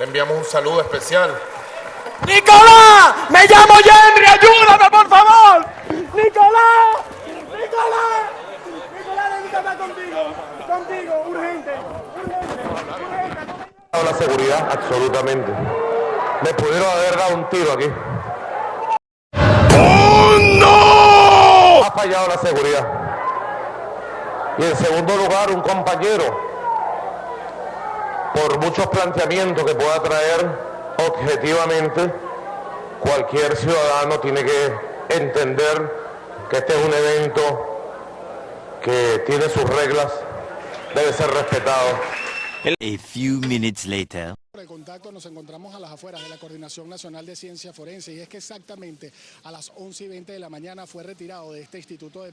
te enviamos un saludo especial. ¡Nicolás! ¡Me llamo Henry! ¡Ayúdame, por favor! ¡Nicolás! ¡Nicolás! ¡Nicolás, necesito hablar contigo! ¡Contigo! ¡Urgente! ¡Urgente! ¡Urgente! la seguridad, absolutamente. Me pudieron haber dado un tiro aquí. ¡Oh, no! Ha fallado la seguridad. Y en segundo lugar, un compañero, por muchos planteamientos que pueda traer objetivamente, cualquier ciudadano tiene que entender que este es un evento que tiene sus reglas, debe ser respetado. A few minutes later. Por el contacto nos encontramos a las afueras de la Coordinación Nacional de Ciencia Forense y es que exactamente a las 11 y 20 de la mañana fue retirado de este instituto de